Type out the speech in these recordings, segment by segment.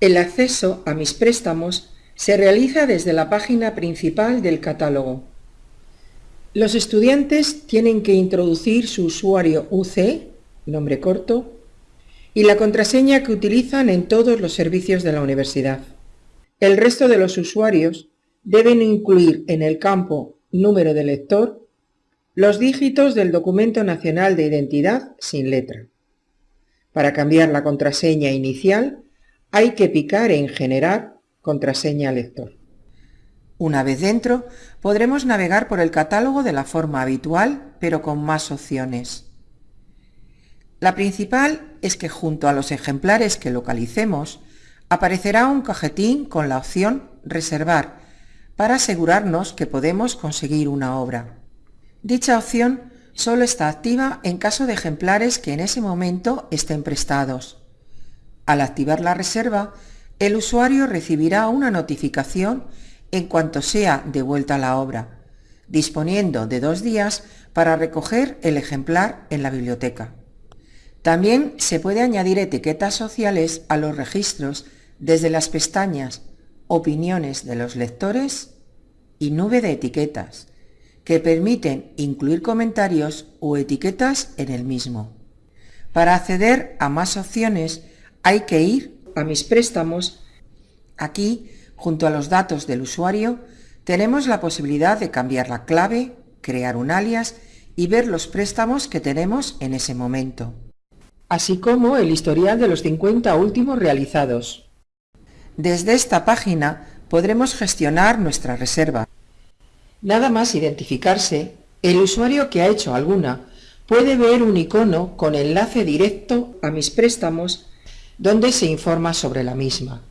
El acceso a mis préstamos se realiza desde la página principal del catálogo. Los estudiantes tienen que introducir su usuario UC, nombre corto, y la contraseña que utilizan en todos los servicios de la universidad. El resto de los usuarios deben incluir en el campo número de lector los dígitos del documento nacional de identidad sin letra. Para cambiar la contraseña inicial hay que picar en Generar contraseña lector. Una vez dentro, podremos navegar por el catálogo de la forma habitual, pero con más opciones. La principal es que junto a los ejemplares que localicemos, aparecerá un cajetín con la opción Reservar, para asegurarnos que podemos conseguir una obra. Dicha opción solo está activa en caso de ejemplares que en ese momento estén prestados. Al activar la reserva, el usuario recibirá una notificación en cuanto sea devuelta la obra, disponiendo de dos días para recoger el ejemplar en la biblioteca. También se puede añadir etiquetas sociales a los registros desde las pestañas Opiniones de los lectores y Nube de etiquetas, que permiten incluir comentarios o etiquetas en el mismo. Para acceder a más opciones hay que ir a mis préstamos. Aquí, junto a los datos del usuario, tenemos la posibilidad de cambiar la clave, crear un alias y ver los préstamos que tenemos en ese momento. Así como el historial de los 50 últimos realizados. Desde esta página podremos gestionar nuestra reserva. Nada más identificarse, el usuario que ha hecho alguna puede ver un icono con enlace directo a mis préstamos donde se informa sobre la misma.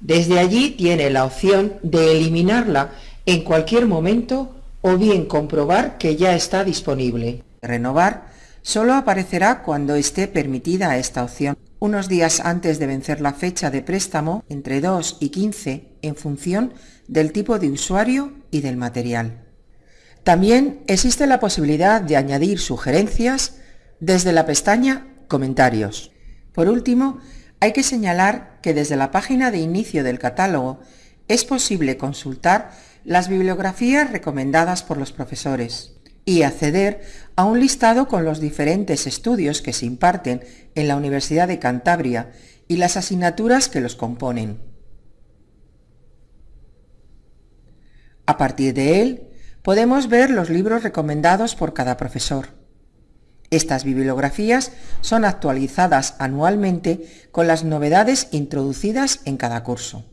Desde allí tiene la opción de eliminarla en cualquier momento o bien comprobar que ya está disponible. Renovar solo aparecerá cuando esté permitida esta opción, unos días antes de vencer la fecha de préstamo, entre 2 y 15, en función del tipo de usuario y del material. También existe la posibilidad de añadir sugerencias desde la pestaña Comentarios. Por último, hay que señalar que desde la página de inicio del catálogo es posible consultar las bibliografías recomendadas por los profesores y acceder a un listado con los diferentes estudios que se imparten en la Universidad de Cantabria y las asignaturas que los componen. A partir de él, podemos ver los libros recomendados por cada profesor. Estas bibliografías son actualizadas anualmente con las novedades introducidas en cada curso.